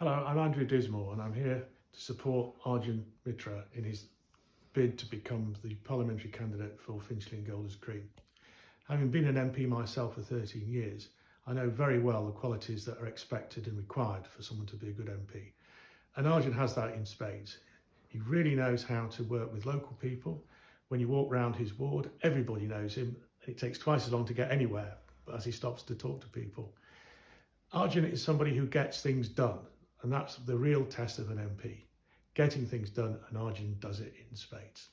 Hello, I'm Andrew Dismore and I'm here to support Arjun Mitra in his bid to become the parliamentary candidate for Finchley and Golders Green. Having been an MP myself for 13 years, I know very well the qualities that are expected and required for someone to be a good MP. And Arjun has that in spades. He really knows how to work with local people. When you walk round his ward, everybody knows him. It takes twice as long to get anywhere as he stops to talk to people. Arjun is somebody who gets things done and that's the real test of an MP. Getting things done, and Arjun does it in spades.